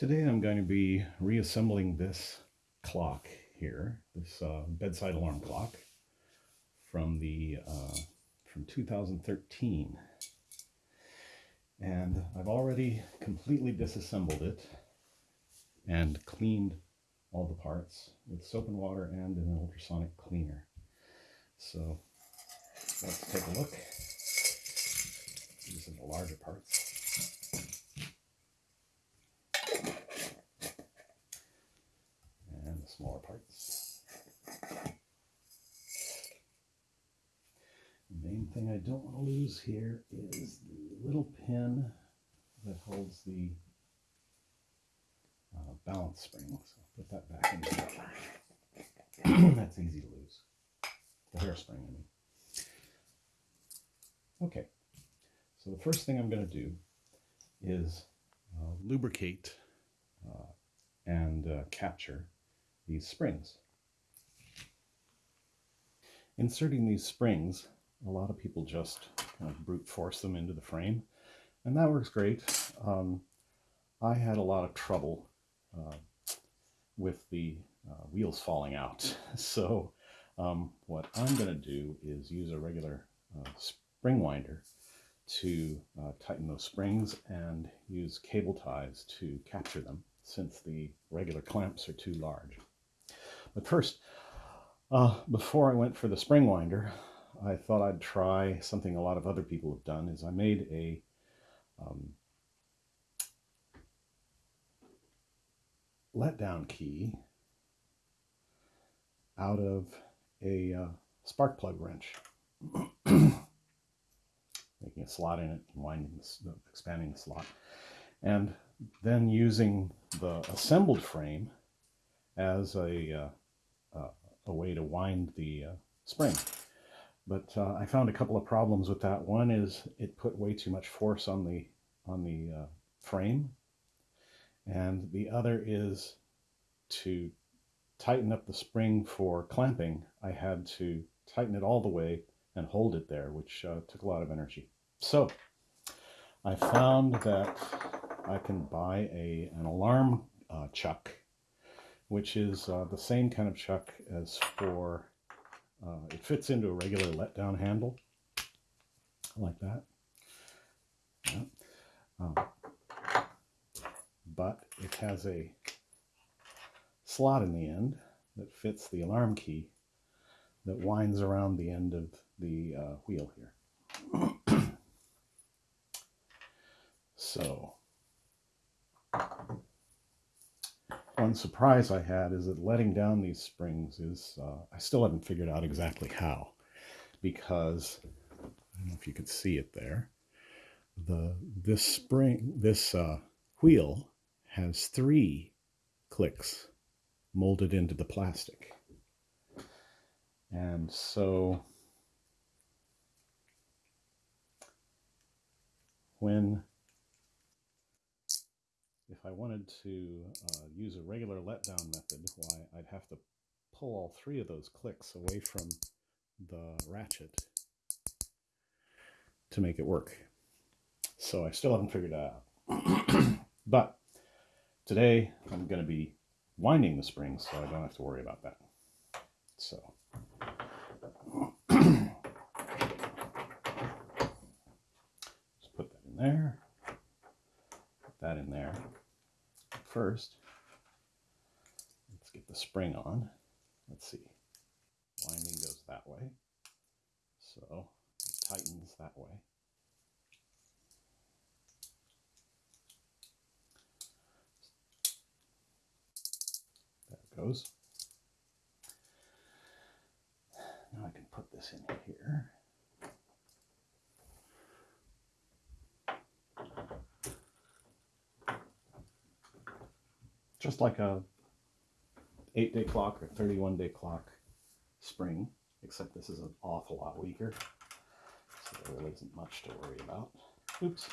Today I'm going to be reassembling this clock here, this uh, bedside alarm clock from the uh, from 2013. And I've already completely disassembled it and cleaned all the parts with soap and water and an ultrasonic cleaner. So let's take a look. These are the larger parts. Smaller parts. The main thing I don't want to lose here is the little pin that holds the uh, balance spring. So I'll put that back in the That's easy to lose. The hairspring, I mean. Okay, so the first thing I'm going to do is uh, lubricate uh, and uh, capture these springs. Inserting these springs, a lot of people just kind of brute force them into the frame, and that works great. Um, I had a lot of trouble uh, with the uh, wheels falling out. So um, what I'm going to do is use a regular uh, spring winder to uh, tighten those springs and use cable ties to capture them since the regular clamps are too large. But first, uh, before I went for the spring winder, I thought I'd try something a lot of other people have done is I made a um, letdown key out of a uh, spark plug wrench. Making a slot in it and winding the, expanding the slot. And then using the assembled frame as a uh, a way to wind the uh, spring. But uh, I found a couple of problems with that. One is it put way too much force on the on the uh, frame, and the other is to tighten up the spring for clamping. I had to tighten it all the way and hold it there, which uh, took a lot of energy. So I found that I can buy a an alarm uh, chuck which is uh, the same kind of chuck as for, uh, it fits into a regular letdown handle, like that. Yeah. Um, but it has a slot in the end that fits the alarm key that winds around the end of the uh, wheel here. so one surprise I had is that letting down these springs is, uh, I still haven't figured out exactly how, because, I don't know if you can see it there, the this spring, this uh, wheel has three clicks molded into the plastic. And so when if I wanted to uh, use a regular letdown method, why I'd have to pull all three of those clicks away from the ratchet to make it work. So I still haven't figured that out. but today I'm going to be winding the springs so I don't have to worry about that. So put that in there, put that in there first, let's get the spring on. Let's see. Winding goes that way. So it tightens that way. There it goes. Now I can put this in here. Just like a eight day clock or 31 day clock spring, except this is an awful lot weaker. So there really isn't much to worry about. Oops.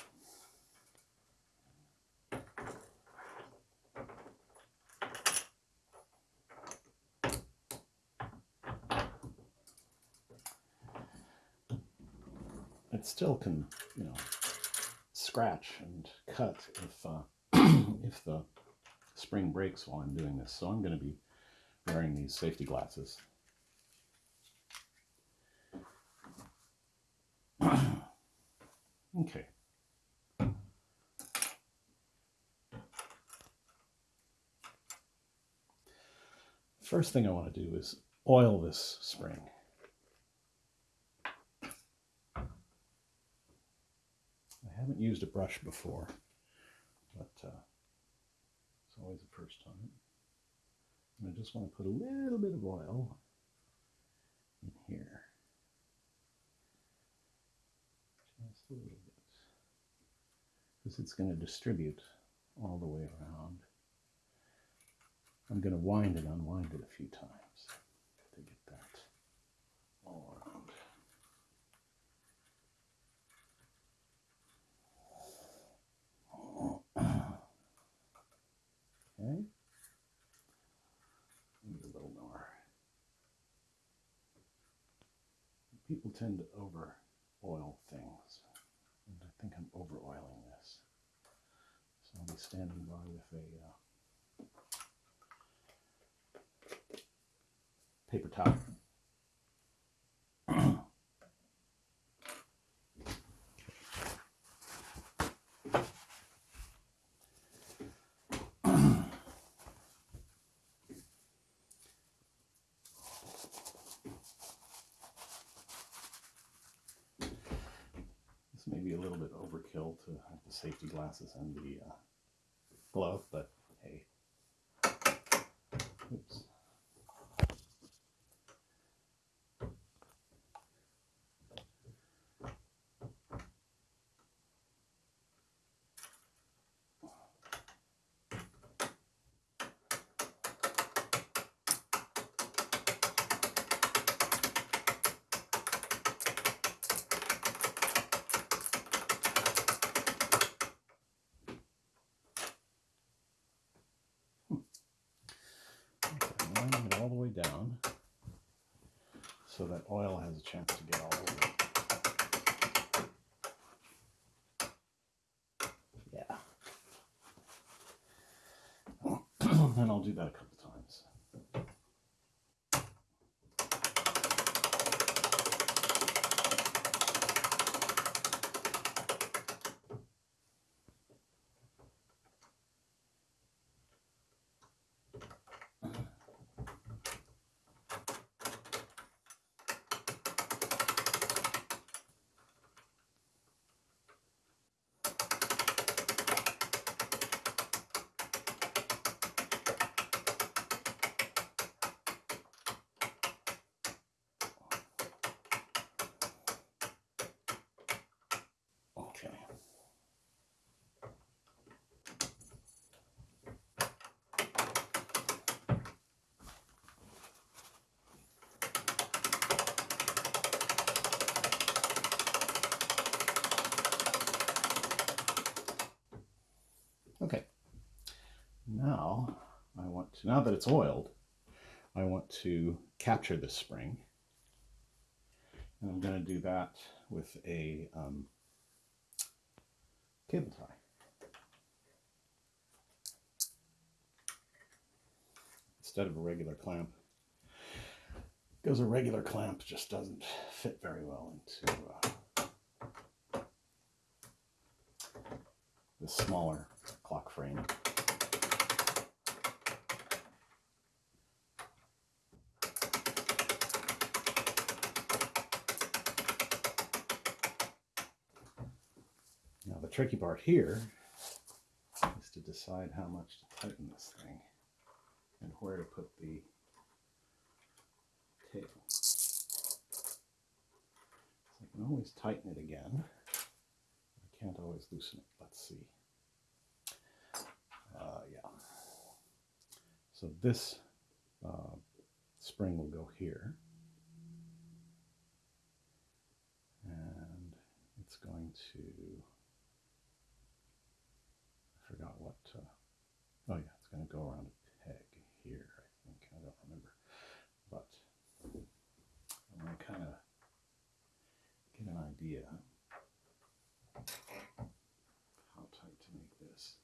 It still can, you know, scratch and cut if uh, if the spring breaks while I'm doing this. So I'm going to be wearing these safety glasses. okay. First thing I want to do is oil this spring. I haven't used a brush before, but uh, it's always the first time. And I just want to put a little bit of oil in here. Just a little bit. Because it's going to distribute all the way around. I'm going to wind and unwind it a few times to get that all around. Okay. Maybe a little more. People tend to over oil things. And I think I'm over oiling this. So I'll be standing by with a uh, paper towel. This may be a little bit overkill to have the safety glasses and the uh, glove, but hey. Oops. Okay, winding it all the way down so that oil has a chance to get all over it. Yeah. and I'll do that a couple times. Okay. Okay. Now To, now that it's oiled, I want to capture this spring. And I'm going to do that with a um, cable tie. Instead of a regular clamp, because a regular clamp just doesn't fit very well into uh, the smaller clock frame. Now the tricky part here is to decide how much to tighten this thing and where to put the tail. I can always tighten it again. I can't always loosen it. Let's see. Uh, yeah. So this uh, spring will go here. And it's going to going to go around a peg here, I think. I don't remember. But I'm going to kind of get an idea how tight to make this.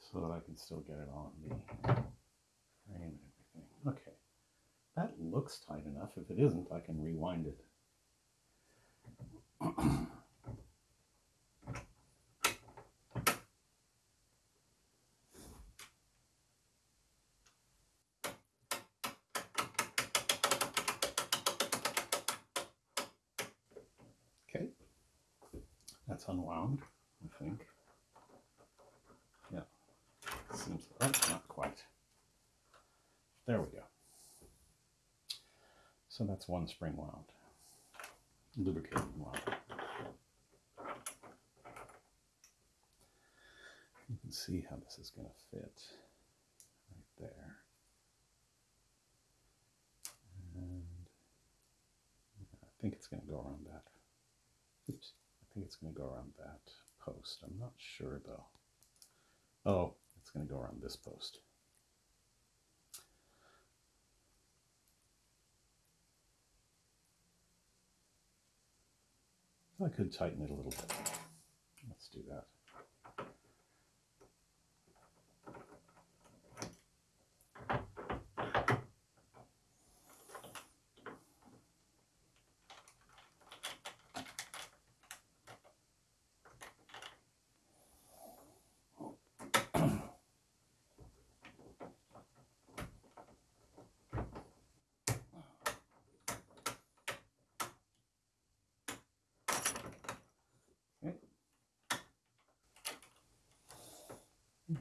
So that I can still get it on the frame and everything. Okay. That looks tight enough. If it isn't, I can rewind it. That's unwound, I think. Yeah, seems, oh, not quite. There we go. So that's one spring wound, lubricated wound. You can see how this is going to fit right there. And I think it's going to go around that. Oops, think it's going to go around that post. I'm not sure though. Oh, it's going to go around this post. I could tighten it a little bit. Let's do that.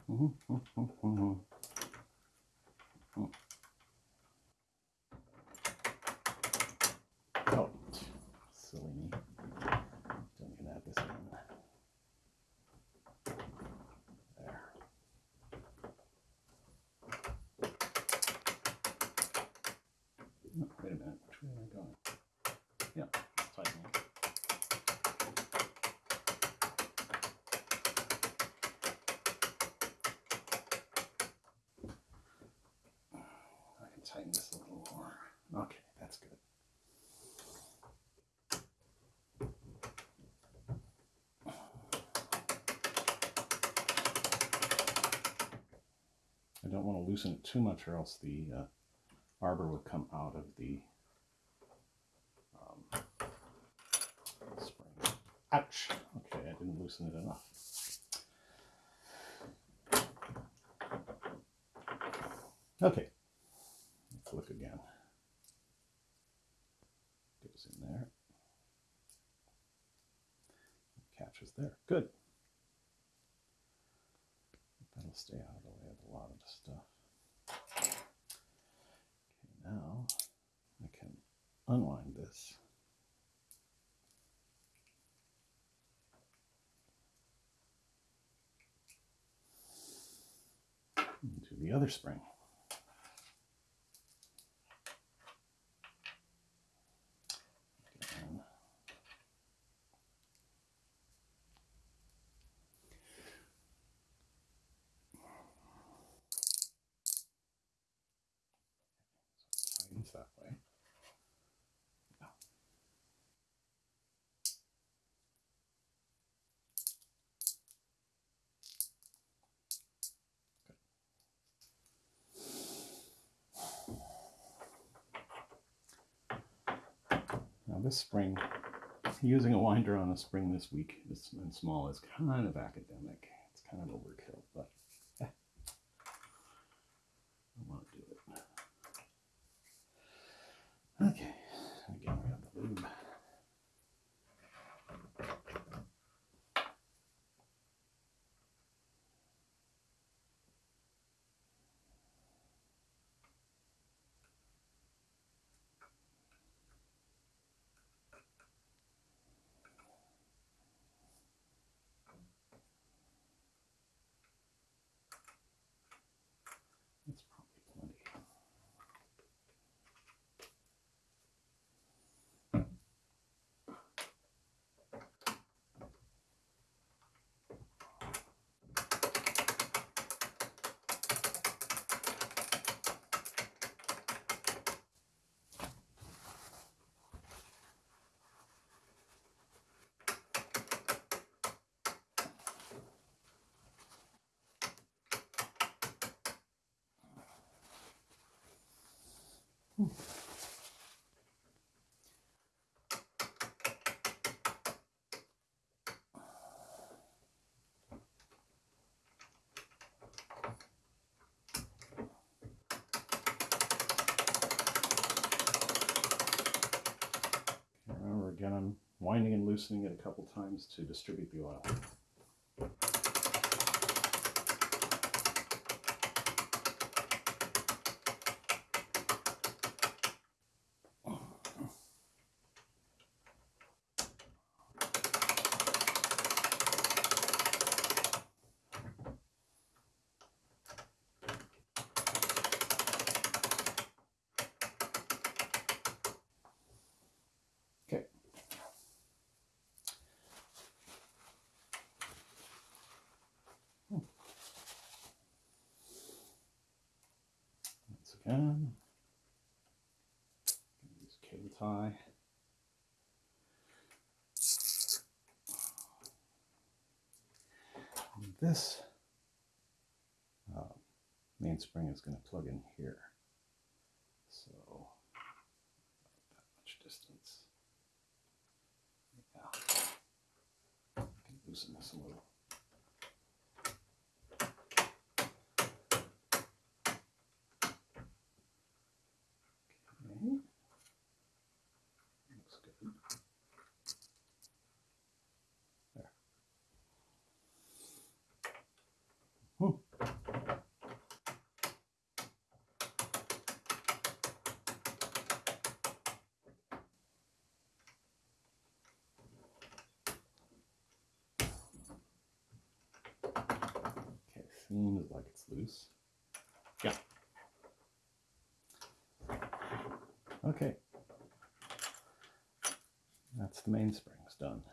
嗯嗯嗯嗯嗯。嗯 tighten this a little more. Okay, that's good. I don't want to loosen it too much or else the uh, arbor will come out of the um, spring. Ouch! Okay, I didn't loosen it enough. Okay, look again. Goes in there. Catches there. Good. That'll stay out of the way of a lot of the stuff. Okay, now I can unwind this. Into the other spring. Again. So it tightens that way. Yeah. Now this spring, using a winder on a spring this weak is, and small is kind of academic. It's kind of overkill, but eh, I want to do it. Okay, again we have the lube. That's probably plenty. Remember again, I'm winding and loosening it a couple times to distribute the oil. Okay. Once again, use cable tie. And This uh, mainspring is going to plug in here. So, that much distance. Yeah. I can loosen this a little. Okay. Looks good. There. Hmm. Seems like it's loose. Yeah. Okay. That's the mainsprings done.